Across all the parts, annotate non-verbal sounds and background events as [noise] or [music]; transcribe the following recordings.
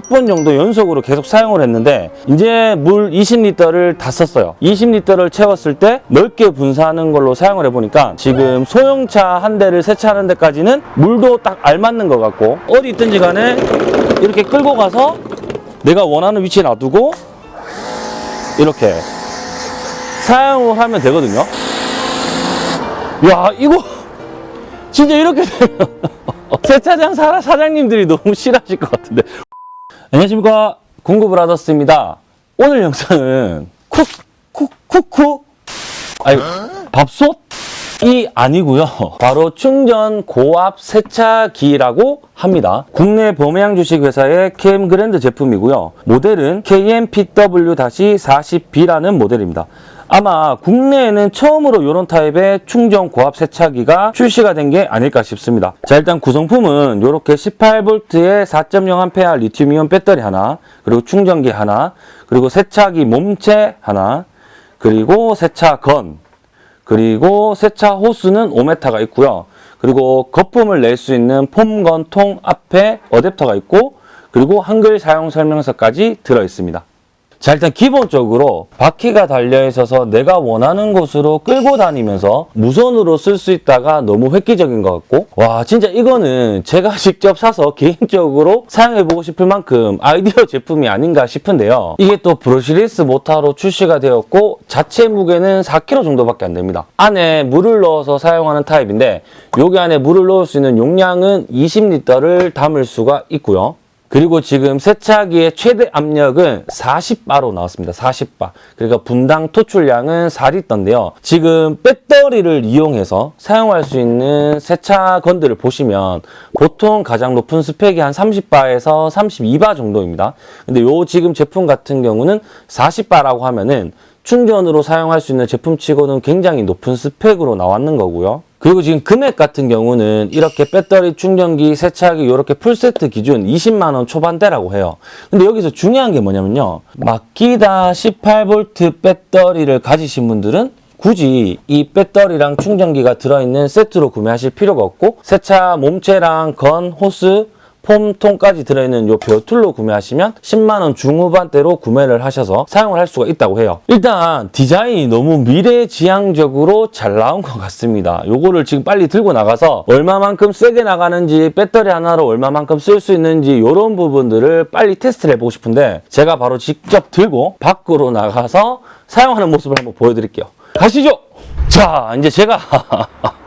10분 정도 연속으로 계속 사용을 했는데 이제 물 20리터를 다 썼어요. 20리터를 채웠을 때 넓게 분사하는 걸로 사용을 해보니까 지금 소형차 한 대를 세차하는 데까지는 물도 딱 알맞는 것 같고 어디 있든지 간에 이렇게 끌고 가서 내가 원하는 위치에 놔두고 이렇게 사용을 하면 되거든요. 야 이거 진짜 이렇게 되면 [laughs] 세차장 사- 사장님들이 너무 싫어하실 것 같은데 안녕하십니까. 공구브라더스입니다. 오늘 영상은 쿡 쿡쿡쿡. 아니 밥솥? 이 아니고요. 바로 충전 고압 세차기라고 합니다. 국내 범양 주식회사의 KM 그랜드 제품이고요. 모델은 KMPW-40B라는 모델입니다 아마 국내에는 처음으로 이런 타입의 충전 고압 세차기가 출시가 된 게 아닐까 싶습니다. 자 일단 구성품은 이렇게 18V의 4.0A 리튬이온 배터리 하나 그리고 충전기 하나 그리고 세차기 몸체 하나 그리고 세차건 그리고 세차 호스는 5m가 있고요. 그리고 거품을 낼 수 있는 foam gun 통 앞에 어댑터가 있고 그리고 한글 사용 설명서까지 들어 있습니다. 자 일단 기본적으로 바퀴가 달려 있어서 내가 원하는 곳으로 끌고 다니면서 무선으로 쓸 수 있다가 너무 획기적인 것 같고. 와 진짜 이거는 제가 [laughs] 직접 사서 개인적으로 사용해보고 싶을 만큼 아이디어 제품이 아닌가 싶은데요. 이게 또 brushless 모타로 출시가 되었고 자체 무게는 4kg 정도밖에 안 됩니다. 안에 물을 넣어서 사용하는 타입인데 여기 안에 물을 넣을 수 있는 용량은 20리터를 담을 수가 있고요 그리고 지금 세차기의 최대 압력은 40바로 나왔습니다. 40바. 그러니까 분당 토출량은 4리터인데요. 지금 배터리를 이용해서 사용할 수 있는 세차 건들을 보시면 보통 가장 높은 스펙이 한 30바에서 32바 정도입니다. 근데 요 지금 제품 같은 경우는 40바라고 하면은 충전으로 사용할 수 있는 제품치고는 굉장히 높은 스펙으로 나왔는 거고요. 그리고 지금 금액 같은 경우는 이렇게 배터리 충전기, 세차기 이렇게 풀세트 기준 20만 원 초반대라고 해요. 근데 여기서 중요한 게 뭐냐면요. 마키다 18V 배터리를 가지신 분들은 굳이 이 배터리랑 충전기가 들어있는 세트로 구매하실 필요가 없고 세차 몸체랑 건, 호스, 폼통까지 들어있는 요 벼툴로 구매하시면 10만원 중후반대로 구매를 하셔서 사용을 할 수가 있다고 해요. 일단 디자인이 너무 미래지향적으로 잘 나온 것 같습니다. 요거를 지금 빨리 들고 나가서 얼마만큼 세게 나가는지 배터리 하나로 얼마만큼 쓸 수 있는지 이런 부분들을 빨리 테스트를 해보고 싶은데 제가 바로 직접 들고 밖으로 나가서 사용하는 모습을 한번 보여드릴게요. 가시죠! 자, 이제 제가 [laughs]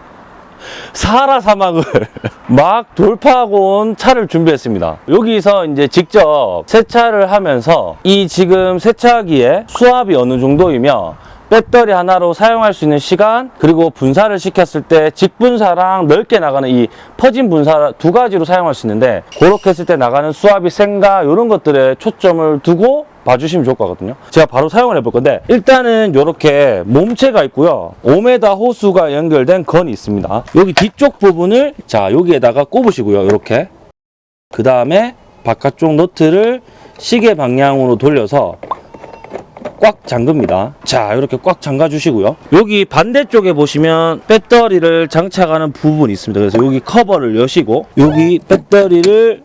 사하라 사막을 [laughs] 막 돌파하고 온 차를 준비했습니다. 여기서 이제 직접 세차를 하면서 이 지금 세차기에 수압이 어느 정도이며 배터리 하나로 사용할 수 있는 시간 그리고 분사를 시켰을 때 직분사랑 넓게 나가는 이 퍼진 분사 두 가지로 사용할 수 있는데 그렇게 했을 때 나가는 수압이 센가 이런 것들에 초점을 두고 봐주시면 좋을 것 같거든요. 제가 바로 사용을 해볼 건데 일단은 이렇게 몸체가 있고요. 5m 호수가 연결된 건이 있습니다. 여기 뒤쪽 부분을 자 여기에다가 꼽으시고요. 이렇게 그 다음에 바깥쪽 너트를 시계 방향으로 돌려서 꽉 잠급니다. 자, 이렇게 꽉 잠가 주시고요. 여기 반대쪽에 보시면 배터리를 장착하는 부분이 있습니다. 그래서 여기 커버를 여시고 여기 배터리를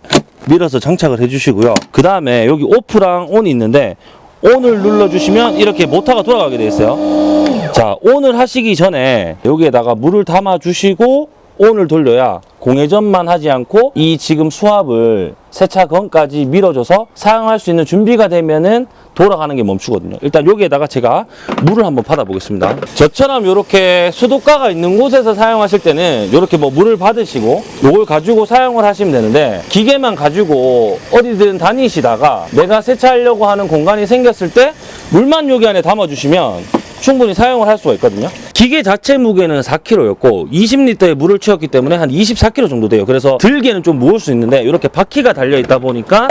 밀어서 장착을 해 주시고요. 그 다음에 여기 오프랑 온이 있는데 온을 눌러주시면 이렇게 모터가 돌아가게 되어 있어요. 자, 온을 하시기 전에 여기에다가 물을 담아 주시고 온을 돌려야 공회전만 하지 않고 이 지금 수압을 세차 건까지 밀어줘서 사용할 수 있는 준비가 되면은 돌아가는 게 멈추거든요. 일단 여기에다가 제가 물을 한번 받아 보겠습니다. 저처럼 이렇게 수도가가 있는 곳에서 사용하실 때는 이렇게 뭐 물을 받으시고 이걸 가지고 사용을 하시면 되는데 기계만 가지고 어디든 다니시다가 내가 세차하려고 하는 공간이 생겼을 때 물만 여기 안에 담아 주시면 충분히 사용을 할 수가 있거든요. 기계 자체 무게는 4kg였고 20리터의 물을 채웠기 때문에 한 24kg 정도 돼요. 그래서 들기에는 좀 무거울 수 있는데 이렇게 바퀴가 달려 있다 보니까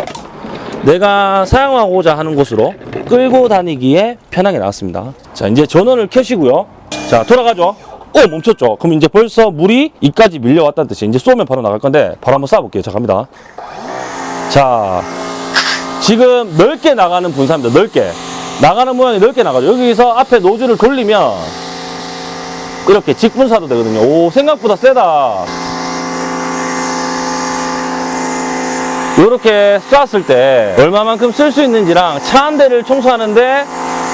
내가 사용하고자 하는 곳으로 끌고 다니기에 편하게 나왔습니다. 자, 이제 전원을 켜시고요. 자, 돌아가죠. 어, 멈췄죠. 그럼 이제 벌써 물이 이까지 밀려왔다는 뜻이 이제 쏘면 바로 나갈 건데 바로 한번 쏴볼게요. 자, 갑니다. 자, 지금 넓게 나가는 분사입니다. 넓게. 나가는 모양이 넓게 나가죠. 여기서 앞에 노즐을 돌리면 이렇게 직분사도 되거든요. 오, 생각보다 세다. 이렇게 쐈을 때 얼마만큼 쓸 수 있는지랑 차 한 대를 청소하는데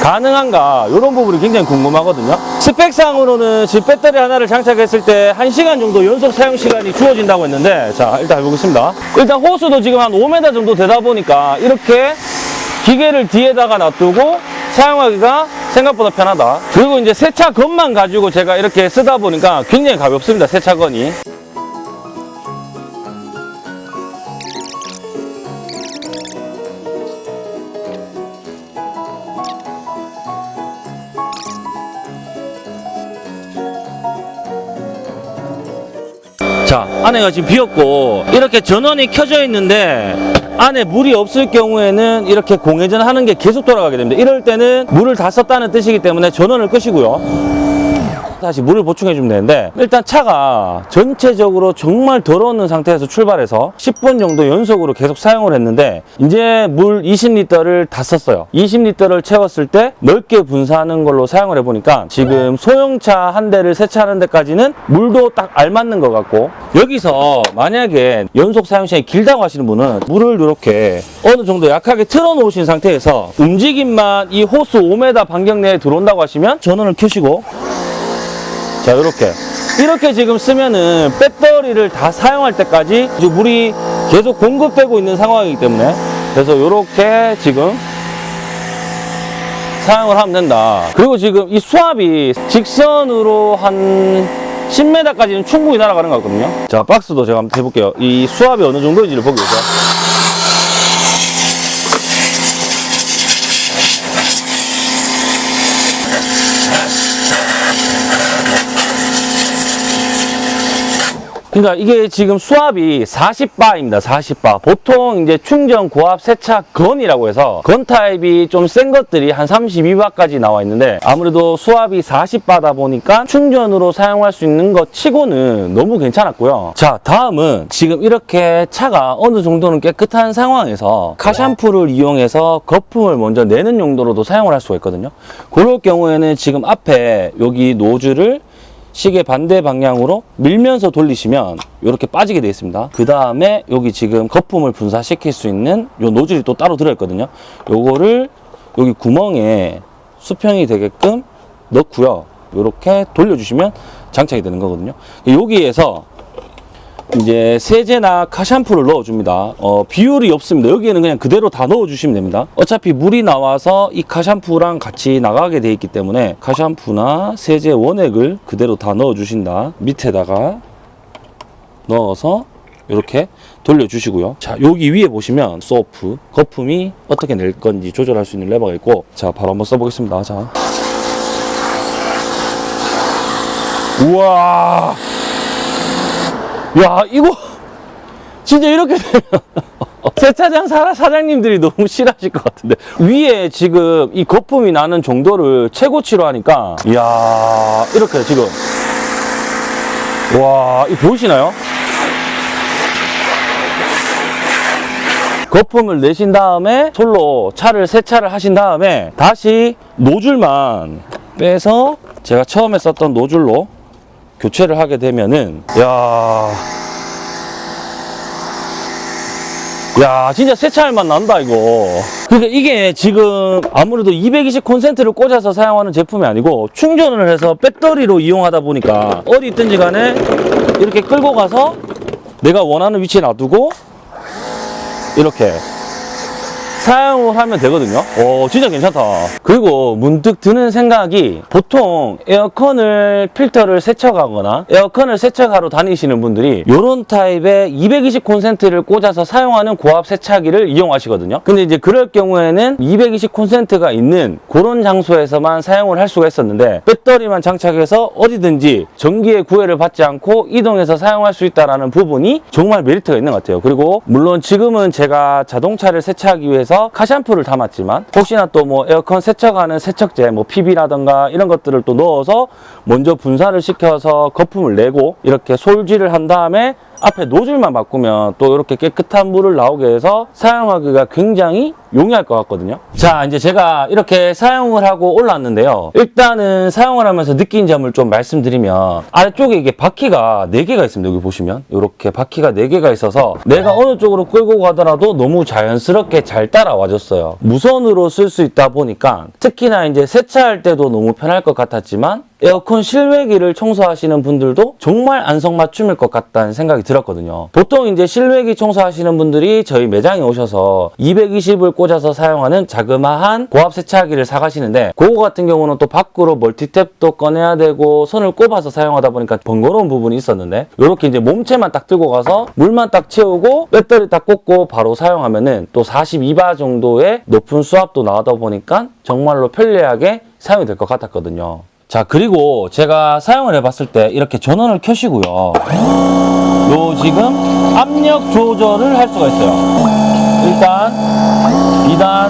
가능한가 이런 부분이 굉장히 궁금하거든요 스펙상으로는 지금 배터리 하나를 장착했을 때 1시간 정도 연속 사용 시간이 주어진다고 했는데 자 일단 해보겠습니다 일단 호수도 지금 한 5m 정도 되다 보니까 이렇게 기계를 뒤에다가 놔두고 사용하기가 생각보다 편하다. 그리고 이제 세차건만 가지고 제가 이렇게 쓰다 보니까 굉장히 가볍습니다 세차건이. 자 안에가 지금 비었고 이렇게 전원이 켜져 있는데 안에 물이 없을 경우에는 이렇게 공회전 하는 게 계속 돌아가게 됩니다. 이럴 때는 물을 다 썼다는 뜻이기 때문에 전원을 끄시고요 다시 물을 보충해 주면 되는데 일단 차가 전체적으로 정말 더러운 상태에서 출발해서 10분 정도 연속으로 계속 사용을 했는데 이제 물 20리터를 다 썼어요. 20리터를 채웠을 때 넓게 분사하는 걸로 사용을 해보니까 지금 소형차 한 대를 세차하는 데까지는 물도 딱 알맞는 것 같고 여기서 만약에 연속 사용 시간이 길다고 하시는 분은 물을 이렇게 어느 정도 약하게 틀어 놓으신 상태에서 움직임만 이 호수 5m 반경 내에 들어온다고 하시면 전원을 켜시고 자 이렇게. 이렇게 지금 쓰면은 배터리를 다 사용할 때까지 물이 계속 공급되고 있는 상황이기 때문에. 그래서 이렇게 지금 사용을 하면 된다. 그리고 지금 이 수압이 직선으로 한 10m까지는 충분히 날아가는 것 같거든요. 자 박스도 제가 한번 해볼게요. 이 수압이 어느 정도인지를 보기 위해서 그러니까 이게 지금 수압이 40바입니다. 40바. 보통 이제 충전 고압 세차 건이라고 해서 건 타입이 좀 센 것들이 한 32바까지 나와 있는데 아무래도 수압이 40바다 보니까 충전으로 사용할 수 있는 것 치고는 너무 괜찮았고요. 자, 다음은 지금 이렇게 차가 어느 정도는 깨끗한 상황에서 카샴푸를 이용해서 거품을 먼저 내는 용도로도 사용을 할 수가 있거든요. 그럴 경우에는 지금 앞에 여기 노즐을 시계 반대 방향으로 밀면서 돌리시면 이렇게 빠지게 되어 있습니다. 그 다음에 여기 지금 거품을 분사시킬 수 있는 요 노즐이 또 따로 들어있거든요. 요거를 여기 구멍에 수평이 되게끔 넣고요. 이렇게 돌려주시면 장착이 되는 거거든요. 여기에서 이제 세제나 카샴푸를 넣어줍니다. 어, 비율이 없습니다. 여기에는 그냥 그대로 다 넣어주시면 됩니다. 어차피 물이 나와서 이 카샴푸랑 같이 나가게 돼 있기 때문에 카샴푸나 세제 원액을 그대로 다 넣어주신다. 밑에다가 넣어서 이렇게 돌려주시고요. 자, 여기 위에 보시면 소프, 거품이 어떻게 낼 건지 조절할 수 있는 레버가 있고 자, 바로 한번 써보겠습니다. 자. 우와! 야 이거 진짜 이렇게 되면 [laughs] 세차장 사, 사장님들이 너무 싫어하실 것 같은데. 위에 지금 이 거품이 나는 정도를 최고치로 하니까. 이야 이렇게 지금. 와 이 보이시나요? 거품을 내신 다음에 솔로 차를 세차를 하신 다음에 다시 노즐만 빼서 제가 처음에 썼던 노즐로 교체를 하게 되면은 야. 야 진짜 세차할 맛 난다 이거 그러니까 이게 지금 아무래도 220 콘센트를 꽂아서 사용하는 제품이 아니고 충전을 해서 배터리로 이용하다 보니까 어디 있든지 간에 이렇게 끌고 가서 내가 원하는 위치에 놔두고 이렇게 사용을 하면 되거든요. 오 진짜 괜찮다. 그리고 문득 드는 생각이 보통 에어컨을 필터를 세척하거나 에어컨을 세척하러 다니시는 분들이 이런 타입의 220 콘센트를 꽂아서 사용하는 고압 세차기를 이용하시거든요. 근데 이제 그럴 경우에는 220 콘센트가 있는 그런 장소에서만 사용을 할 수가 있었는데 배터리만 장착해서 어디든지 전기의 구애를 받지 않고 이동해서 사용할 수 있다는 부분이 정말 메리트가 있는 것 같아요. 그리고 물론 지금은 제가 자동차를 세차하기 위해서 카샴푸를 담았지만 혹시나 또 뭐 에어컨 세척하는 세척제 뭐 PB라던가 이런 것들을 또 넣어서 먼저 분사를 시켜서 거품을 내고 이렇게 솔질을 한 다음에 앞에 노즐만 바꾸면 또 이렇게 깨끗한 물을 나오게 해서 사용하기가 굉장히 용이할 것 같거든요. 자, 이제 제가 이렇게 사용을 하고 올랐는데요. 일단은 사용을 하면서 느낀 점을 좀 말씀드리면 아래쪽에 이게 바퀴가 4개가 있습니다. 여기 보시면 이렇게 바퀴가 4개가 있어서 내가 어느 쪽으로 끌고 가더라도 너무 자연스럽게 잘 따라와줬어요. 무선으로 쓸 수 있다 보니까 특히나 이제 세차할 때도 너무 편할 것 같았지만 에어컨 실외기를 청소하시는 분들도 정말 안성맞춤일 것 같다는 생각이 들었거든요. 보통 이제 실외기 청소하시는 분들이 저희 매장에 오셔서 220을 꽂아서 사용하는 자그마한 고압 세차기를 사가시는데 그거 같은 경우는 또 밖으로 멀티탭도 꺼내야 되고 손을 꼽아서 사용하다 보니까 번거로운 부분이 있었는데 이렇게 이제 몸체만 딱 들고 가서 물만 딱 채우고 배터리 딱 꽂고 바로 사용하면은 또 42바 정도의 높은 수압도 나오다 보니까 정말로 편리하게 사용이 될 것 같았거든요. 자 그리고 제가 사용을 해봤을 때 이렇게 전원을 켜시고요. 요 지금 압력 조절을 할 수가 있어요. 1단 2단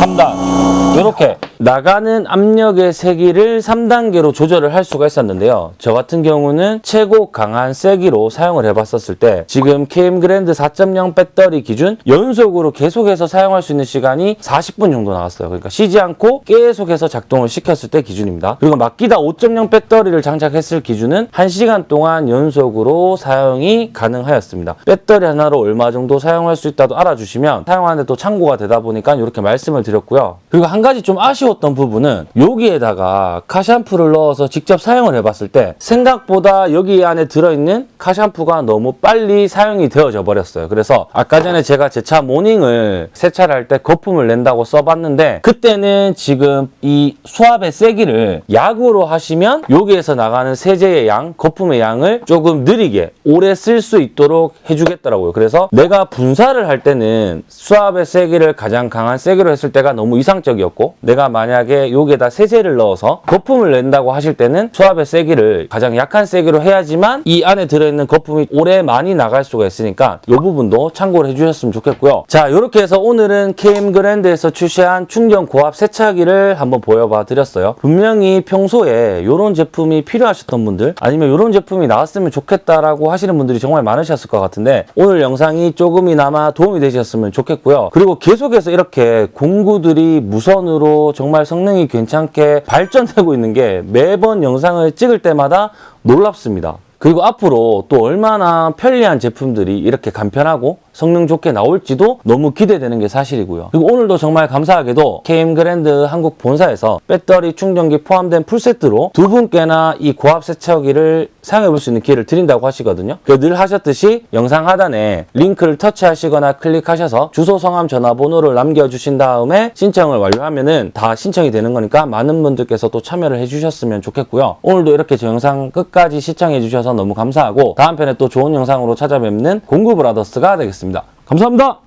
3단. 이렇게 나가는 압력의 세기를 3단계로 조절을 할 수가 있었는데요. 저 같은 경우는 최고 강한 세기로 사용을 해봤었을 때 지금 KM 그랜드 4.0 배터리 기준 연속으로 계속해서 사용할 수 있는 시간이 40분 정도 나왔어요. 그러니까 쉬지 않고 계속해서 작동을 시켰을 때 기준입니다. 그리고 마키다 5.0 배터리를 장착했을 기준은 1시간 동안 연속으로 사용이 가능하였습니다. 배터리 하나로 얼마 정도 사용할 수 있다도 알아주시면 사용하는데 또 참고가 되다 보니까 이렇게 말씀을 드렸고요. 그리고 한 가지 좀 아쉬 웠던 부분은 여기에다가 카샴푸를 넣어서 직접 사용을 해봤을 때 생각보다 여기 안에 들어있는 카샴푸가 너무 빨리 사용이 되어져 버렸어요. 그래서 아까 전에 제가 제 차 모닝을 세차를 할 때 거품을 낸다고 써봤는데 그때는 지금 이 수압의 세기를 약으로 하시면 여기에서 나가는 세제의 양, 거품의 양을 조금 느리게 오래 쓸 수 있도록 해주겠더라고요. 그래서 내가 분사를 할 때는 수압의 세기를 가장 강한 세기로 했을 때가 너무 이상적이었고 내가 만약에 여기에다 세제를 넣어서 거품을 낸다고 하실 때는 수압의 세기를 가장 약한 세기로 해야지만 이 안에 들어있는 거품이 오래 많이 나갈 수가 있으니까 이 부분도 참고를 해주셨으면 좋겠고요. 자 이렇게 해서 오늘은 KM 그랜드에서 출시한 충전 고압 세차기를 한번 보여봐 드렸어요. 분명히 평소에 이런 제품이 필요하셨던 분들 아니면 이런 제품이 나왔으면 좋겠다라고 하시는 분들이 정말 많으셨을 것 같은데 오늘 영상이 조금이나마 도움이 되셨으면 좋겠고요. 그리고 계속해서 이렇게 공구들이 무선으로 정말 성능이 괜찮게 발전되고 있는 게 매번 영상을 찍을 때마다 놀랍습니다. 그리고 앞으로 또 얼마나 편리한 제품들이 이렇게 간편하고 성능 좋게 나올지도 너무 기대되는 게 사실이고요. 그리고 오늘도 정말 감사하게도 KM 그랜드 한국 본사에서 배터리 충전기 포함된 풀세트로 두 분께나 이 고압 세차기를 사용해 볼 수 있는 기회를 드린다고 하시거든요. 그늘 하셨듯이 영상 하단에 링크를 터치하시거나 클릭하셔서 주소, 성함, 전화번호를 남겨주신 다음에 신청을 완료하면 은 다 신청이 되는 거니까 많은 분들께서 또 참여를 해주셨으면 좋겠고요. 오늘도 이렇게 제 영상 끝까지 시청해 주셔서 너무 감사하고 다음 편에 또 좋은 영상으로 찾아뵙는 공구 브라더스가 되겠습니다. 감사합니다.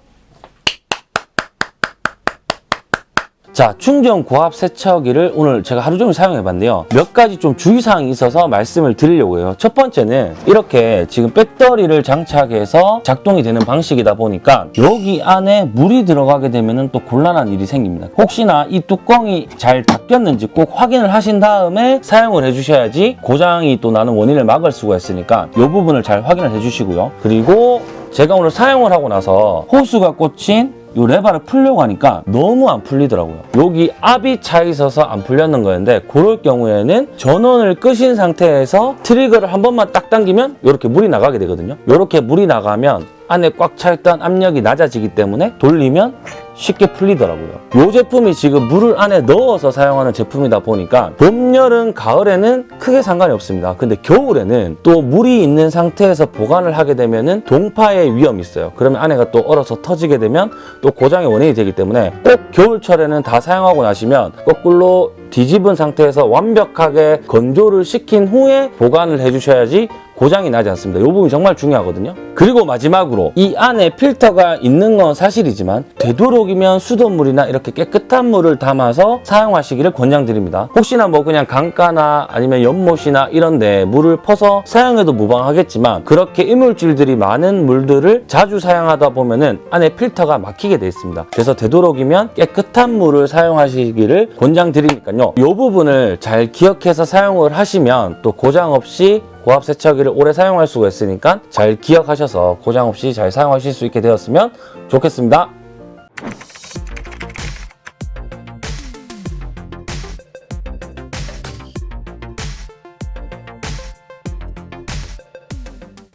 자, 충전 고압 세척기를 오늘 제가 하루 종일 사용해 봤는데요. 몇 가지 좀 주의사항이 있어서 말씀을 드리려고 해요. 첫 번째는 이렇게 지금 배터리를 장착해서 작동이 되는 방식이다 보니까 여기 안에 물이 들어가게 되면 또 곤란한 일이 생깁니다. 혹시나 이 뚜껑이 잘 닫혔는지 꼭 확인을 하신 다음에 사용을 해주셔야지 고장이 또 나는 원인을 막을 수가 있으니까 이 부분을 잘 확인을 해주시고요. 그리고 제가 오늘 사용을 하고 나서 호수가 꽂힌 이 레바를 풀려고 하니까 너무 안 풀리더라고요. 여기 압이 차 있어서 안 풀렸는 거였는데 그럴 경우에는 전원을 끄신 상태에서 트리거를 한 번만 딱 당기면 이렇게 물이 나가게 되거든요. 이렇게 물이 나가면 안에 꽉 차 있던 압력이 낮아지기 때문에 돌리면 쉽게 풀리더라고요. 이 제품이 지금 물을 안에 넣어서 사용하는 제품이다 보니까 봄, 여름, 가을에는 크게 상관이 없습니다. 근데 겨울에는 또 물이 있는 상태에서 보관을 하게 되면 동파의 위험이 있어요. 그러면 안에가 또 얼어서 터지게 되면 또 고장의 원인이 되기 때문에 꼭 겨울철에는 다 사용하고 나시면 거꾸로 뒤집은 상태에서 완벽하게 건조를 시킨 후에 보관을 해주셔야지 고장이 나지 않습니다. 이 부분이 정말 중요하거든요. 그리고 마지막으로 이 안에 필터가 있는 건 사실이지만 되도록이면 수돗물이나 이렇게 깨끗한 물을 담아서 사용하시기를 권장드립니다. 혹시나 뭐 그냥 강가나 아니면 연못이나 이런 데 물을 퍼서 사용해도 무방하겠지만 그렇게 이물질들이 많은 물들을 자주 사용하다 보면 은 안에 필터가 막히게 돼 있습니다. 그래서 되도록이면 깨끗한 물을 사용하시기를 권장드리니까요. 이 부분을 잘 기억해서 사용을 하시면 또 고장 없이 고압 세차기를 오래 사용할 수가 있으니까 잘 기억하셔서 고장 없이 잘 사용하실 수 있게 되었으면 좋겠습니다.